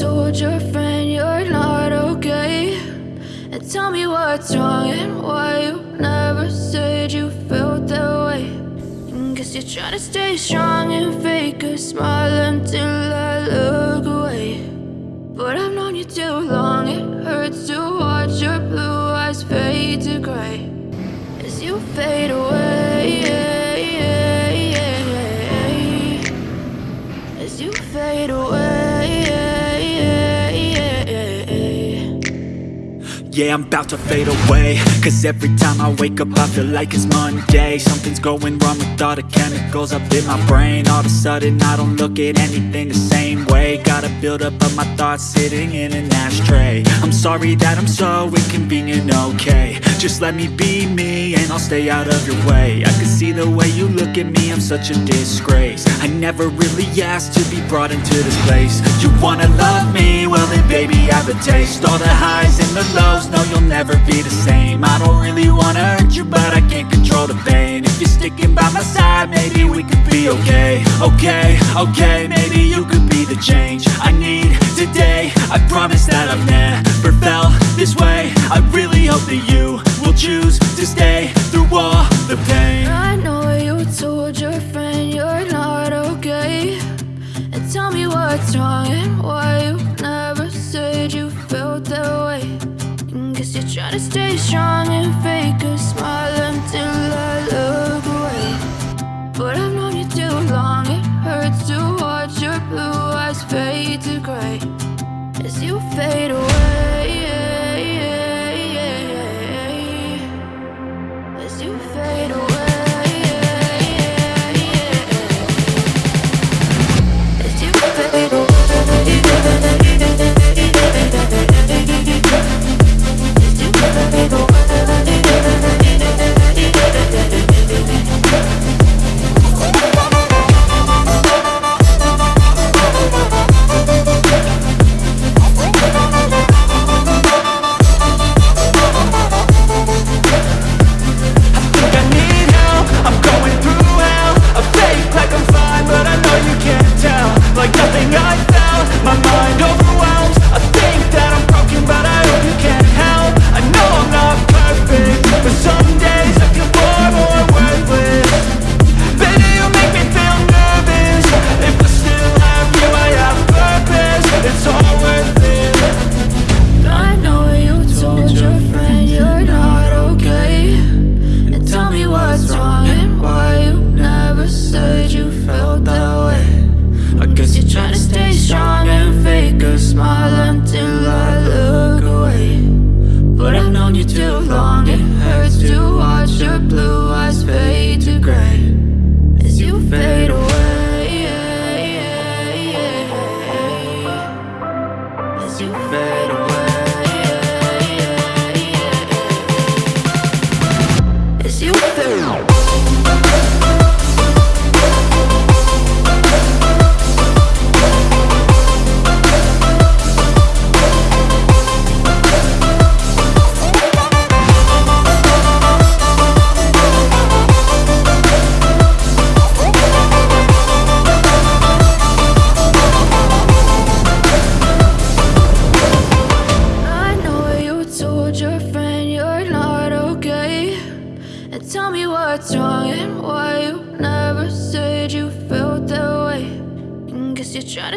told your friend you're not okay. And tell me what's wrong and why you never said you felt that way. And Guess you're trying to stay strong and fake a smile until I look away. But I've known you too long, it hurts to watch your blue eyes fade to gray. As you fade away Yeah, I'm about to fade away. Cause every time I wake up I feel like it's Monday. Something's going wrong with all the chemicals up in my brain. All of a sudden I don't look at anything the same way. Gotta build up of my thoughts sitting in an ashtray. I'm sorry that I'm so inconvenient, okay. Just let me be me and I'll stay out of your way. I can see the way you look at me, I'm such a disgrace. I never really asked to be brought into this place. You wanna love me? Well then baby I have a taste. All the highs and the lows no you'll never be the same. I don't really wanna hurt you but I can't control the pain. If you're sticking by my side maybe we could be okay. Okay, okay, maybe you could be the change I need today. I promise that I've never felt this way. I really hope that you will choose to stay through all the pain. I know you told your friend you're not okay. And tell me what's wrong and why you never said you felt that way you're trying to stay strong and fake a smile until I look away. But I've known you too long, it hurts to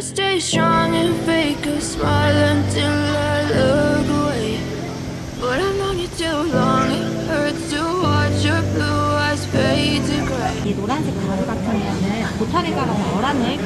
stay strong and fake a smile until I look away But I've known you too long, it hurts to watch your blue eyes fade to gray 이 노란색 가루 같은 거는 보타를 깔아서 어란을